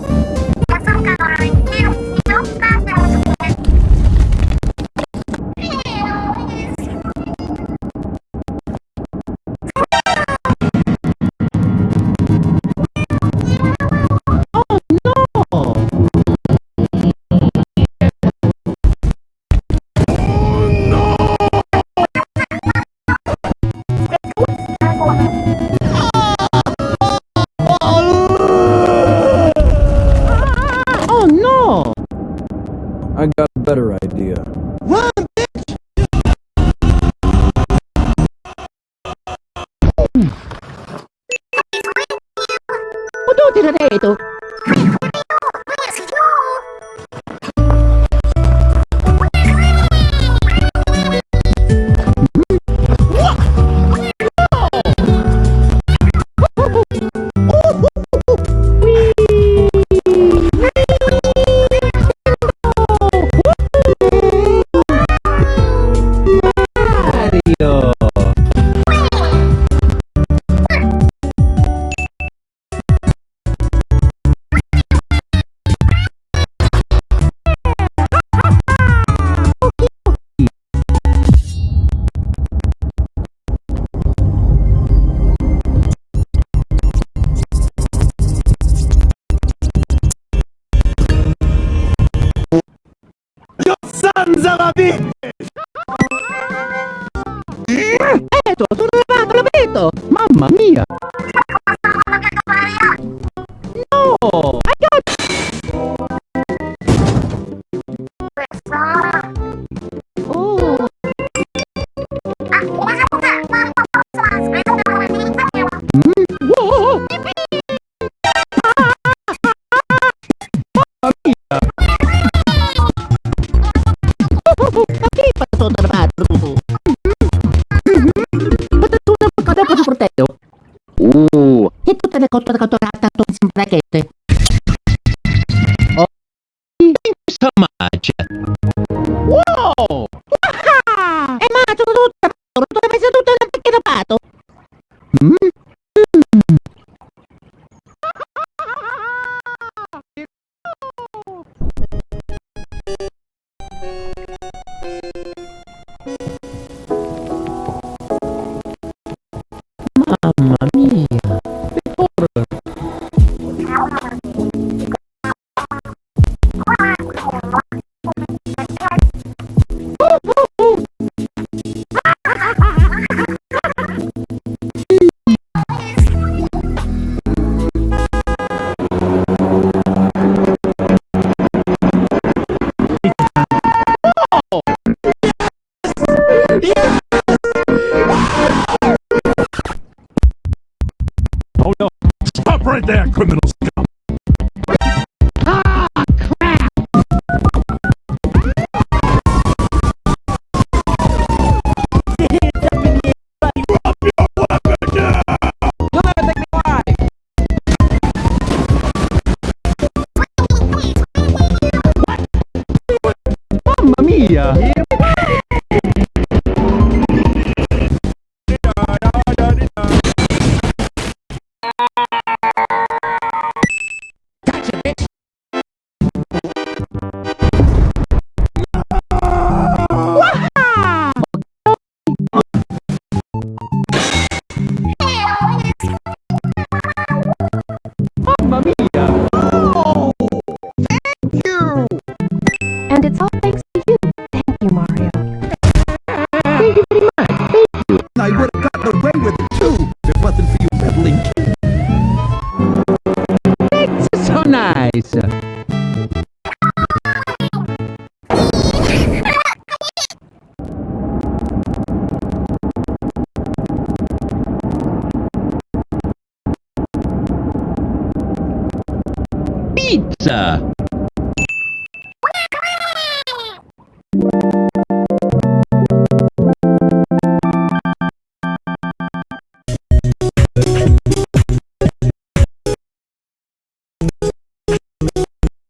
mia! I got a better idea. Ano tirare ito? Mario! Maravilhas! É, tô, tô tutte le contrattate attorno in braghette. Oh, in right there, criminal Would have gotten away with it too if it wasn't for you meddling kids. It's so nice. Pizza!